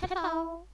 Hello.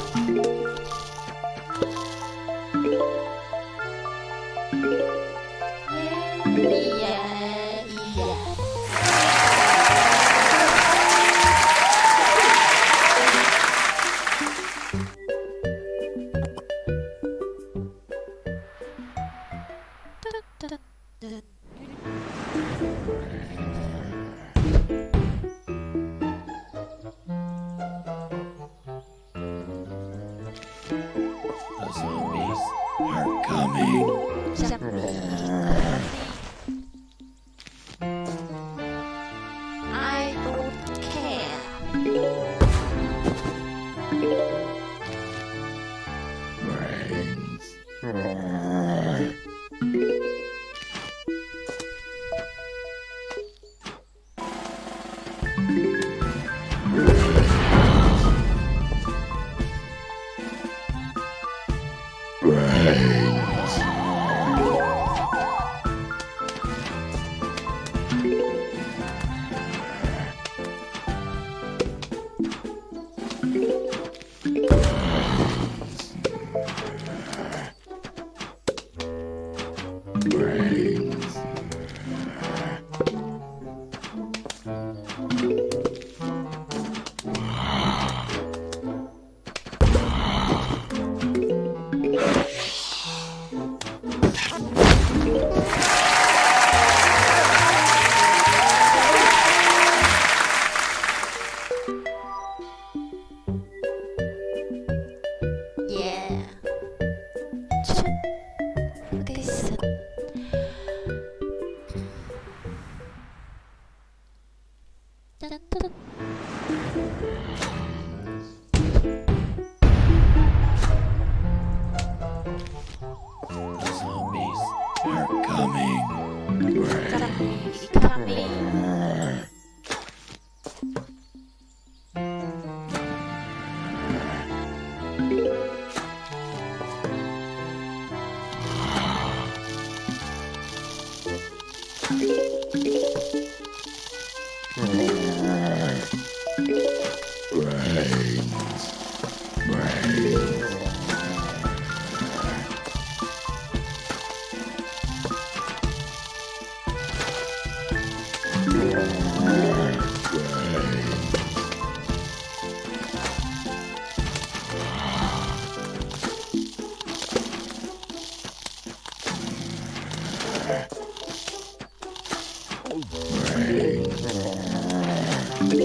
Thank you. The Zombies are coming. Música é.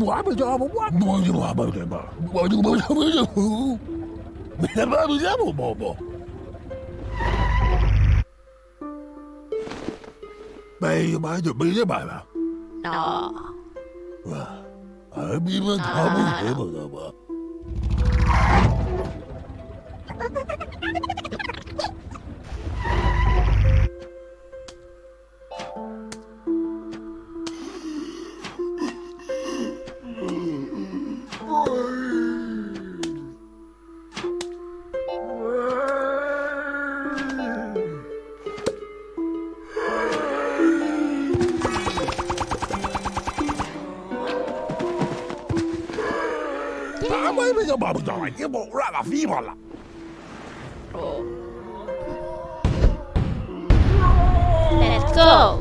我不知道，做，我也没叫你做，我也没叫你做，没叫你做，没叫你做，没叫你做。拜拜，就拜了吧。啊，我也没叫你做，没叫你做。vamos, давай, не morada, vívala. Let's go.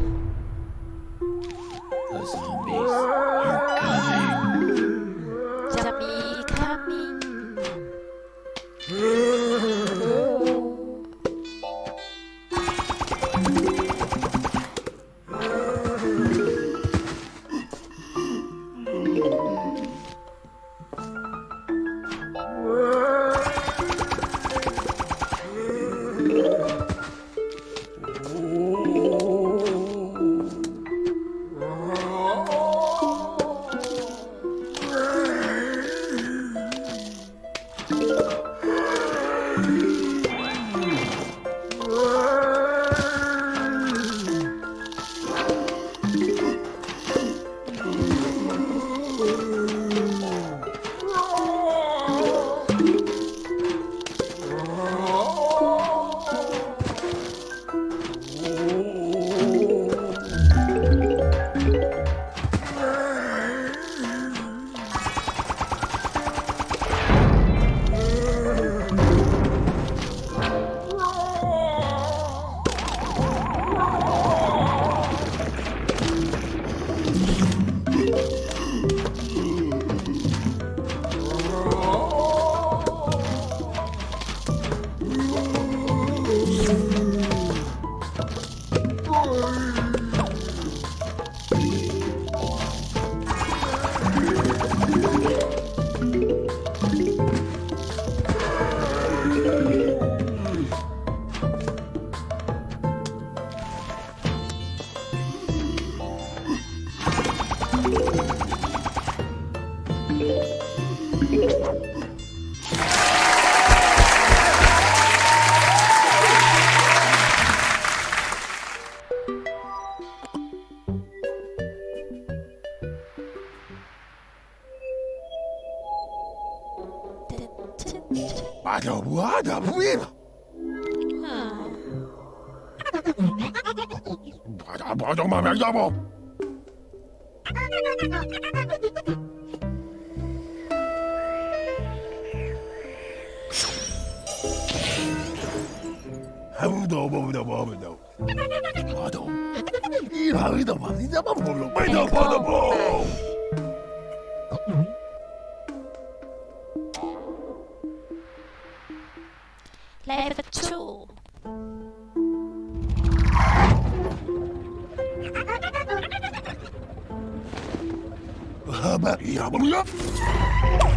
क्या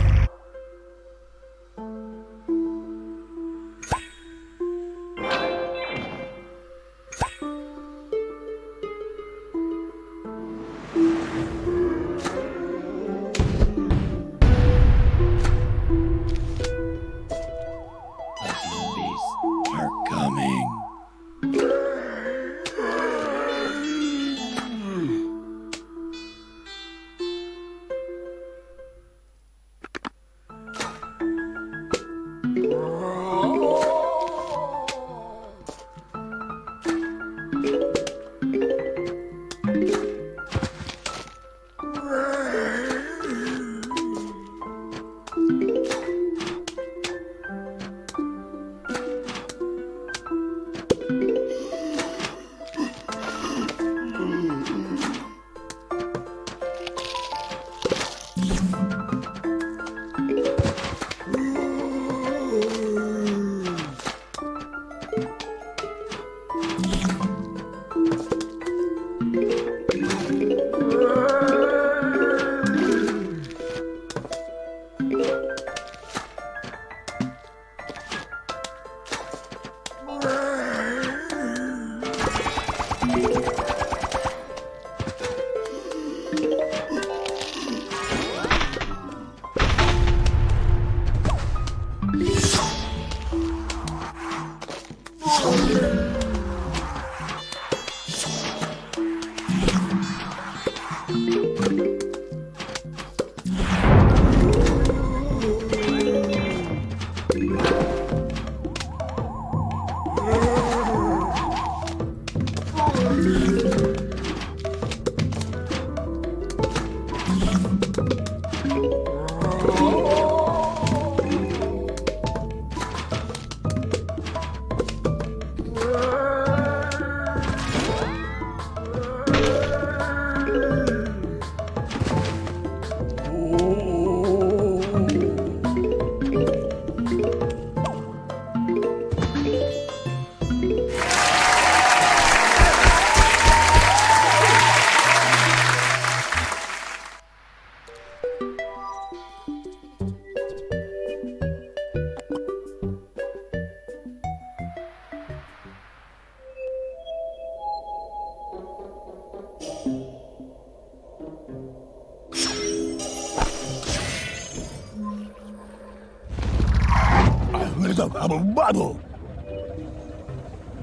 a bubble.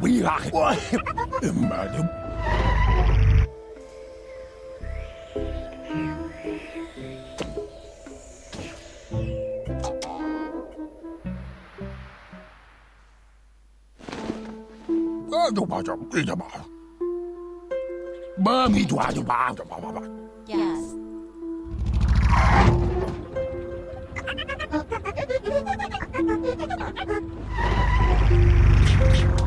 We are madam. Aduba, aduba, aduba. Mami, aduba, aduba, aduba. Thank you.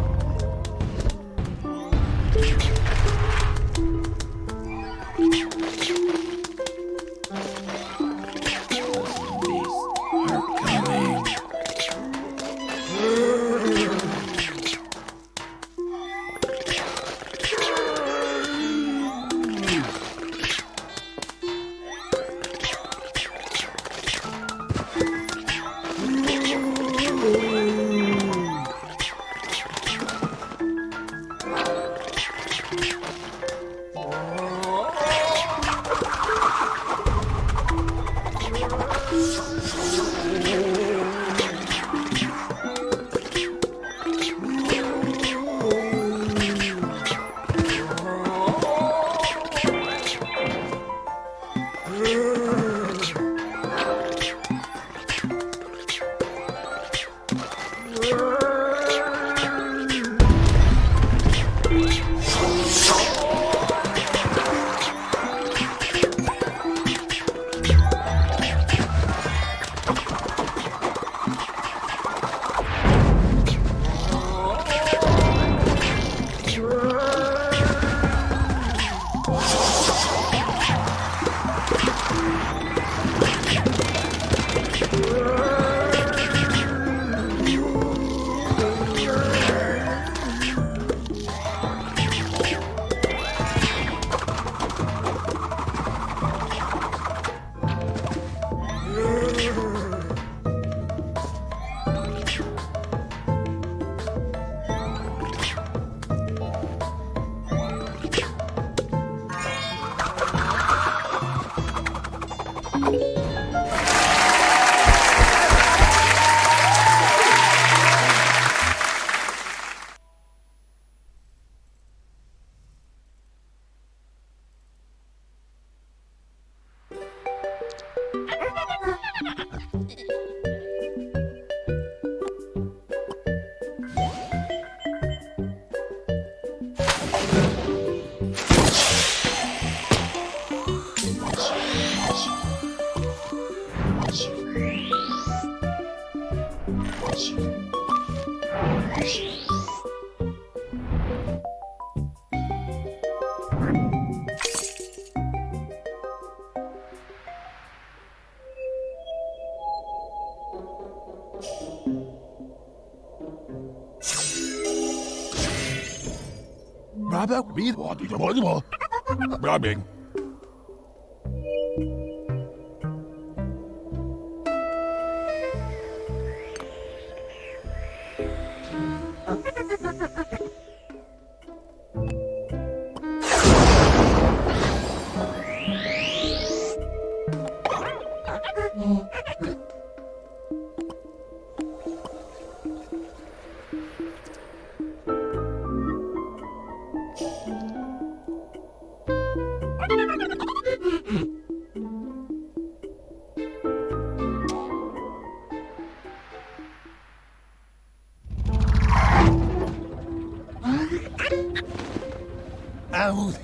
Help me, be a Rubbing.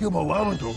지금 와면 되고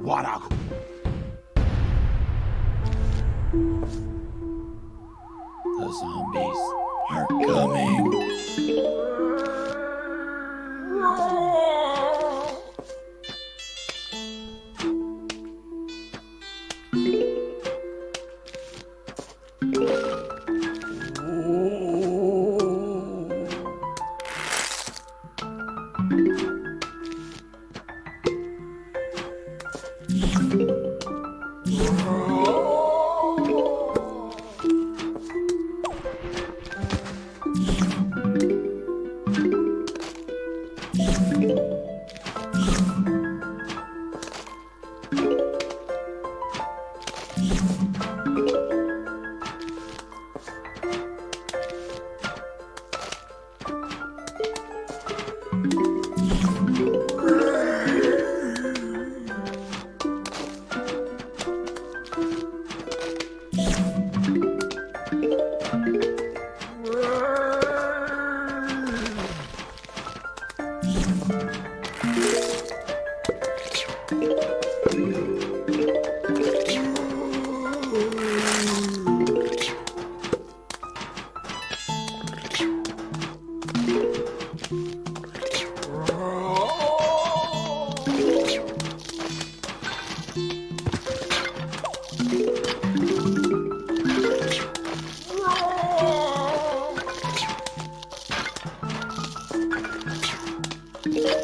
what